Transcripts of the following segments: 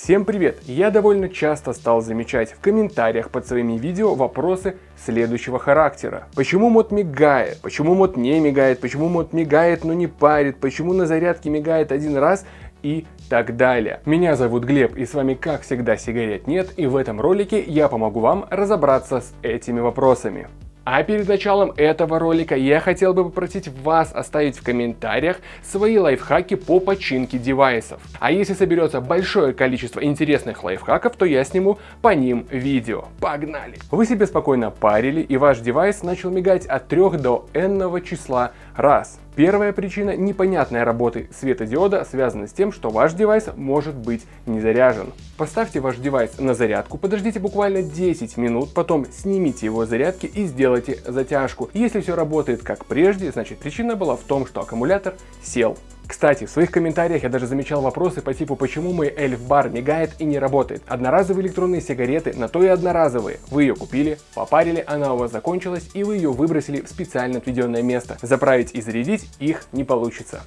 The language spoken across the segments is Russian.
Всем привет! Я довольно часто стал замечать в комментариях под своими видео вопросы следующего характера. Почему мод мигает? Почему мод не мигает? Почему мод мигает, но не парит? Почему на зарядке мигает один раз и так далее. Меня зовут Глеб и с вами как всегда сигарет нет и в этом ролике я помогу вам разобраться с этими вопросами. А перед началом этого ролика я хотел бы попросить вас оставить в комментариях свои лайфхаки по починке девайсов. А если соберется большое количество интересных лайфхаков, то я сниму по ним видео. Погнали! Вы себе спокойно парили и ваш девайс начал мигать от 3 до n числа раз. Первая причина непонятной работы светодиода связана с тем, что ваш девайс может быть не заряжен. Поставьте ваш девайс на зарядку, подождите буквально 10 минут, потом снимите его с зарядки и сделайте затяжку. Если все работает как прежде, значит причина была в том, что аккумулятор сел. Кстати, в своих комментариях я даже замечал вопросы по типу, почему мой эльф-бар мигает и не работает. Одноразовые электронные сигареты на то и одноразовые. Вы ее купили, попарили, она у вас закончилась и вы ее выбросили в специально отведенное место. Заправить и зарядить их не получится.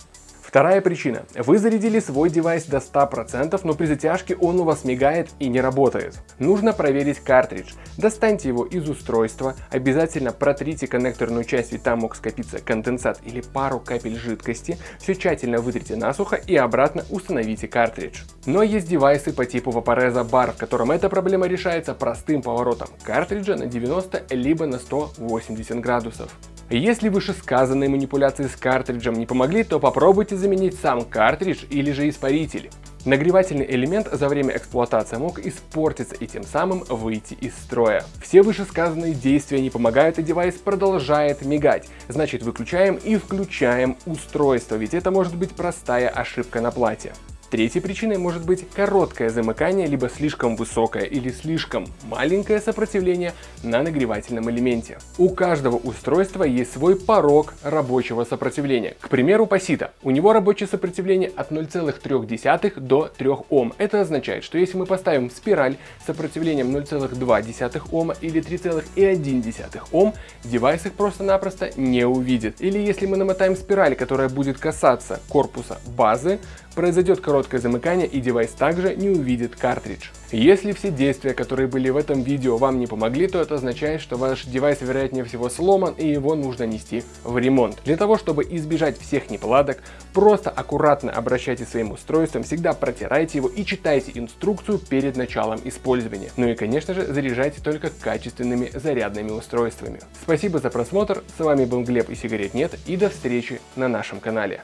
Вторая причина. Вы зарядили свой девайс до 100%, но при затяжке он у вас мигает и не работает. Нужно проверить картридж. Достаньте его из устройства, обязательно протрите коннекторную часть, ведь там мог скопиться конденсат или пару капель жидкости. Все тщательно вытрите насухо и обратно установите картридж. Но есть девайсы по типу Vaporeza Bar, в котором эта проблема решается простым поворотом картриджа на 90 либо на 180 градусов. Если вышесказанные манипуляции с картриджем не помогли, то попробуйте заменить сам картридж или же испаритель. Нагревательный элемент за время эксплуатации мог испортиться и тем самым выйти из строя. Все вышесказанные действия не помогают и девайс продолжает мигать. Значит выключаем и включаем устройство, ведь это может быть простая ошибка на плате. Третьей причиной может быть короткое замыкание, либо слишком высокое или слишком маленькое сопротивление на нагревательном элементе. У каждого устройства есть свой порог рабочего сопротивления. К примеру, Пасита. У него рабочее сопротивление от 0,3 до 3 Ом. Это означает, что если мы поставим спираль с сопротивлением 0,2 Ома или 3,1 Ом, девайс их просто-напросто не увидит. Или если мы намотаем спираль, которая будет касаться корпуса базы, произойдет короткое замыкание и девайс также не увидит картридж. Если все действия, которые были в этом видео вам не помогли, то это означает, что ваш девайс вероятнее всего сломан и его нужно нести в ремонт. Для того, чтобы избежать всех неполадок, просто аккуратно обращайтесь своим устройством, всегда протирайте его и читайте инструкцию перед началом использования. Ну и конечно же заряжайте только качественными зарядными устройствами. Спасибо за просмотр, с вами был Глеб и сигарет нет и до встречи на нашем канале.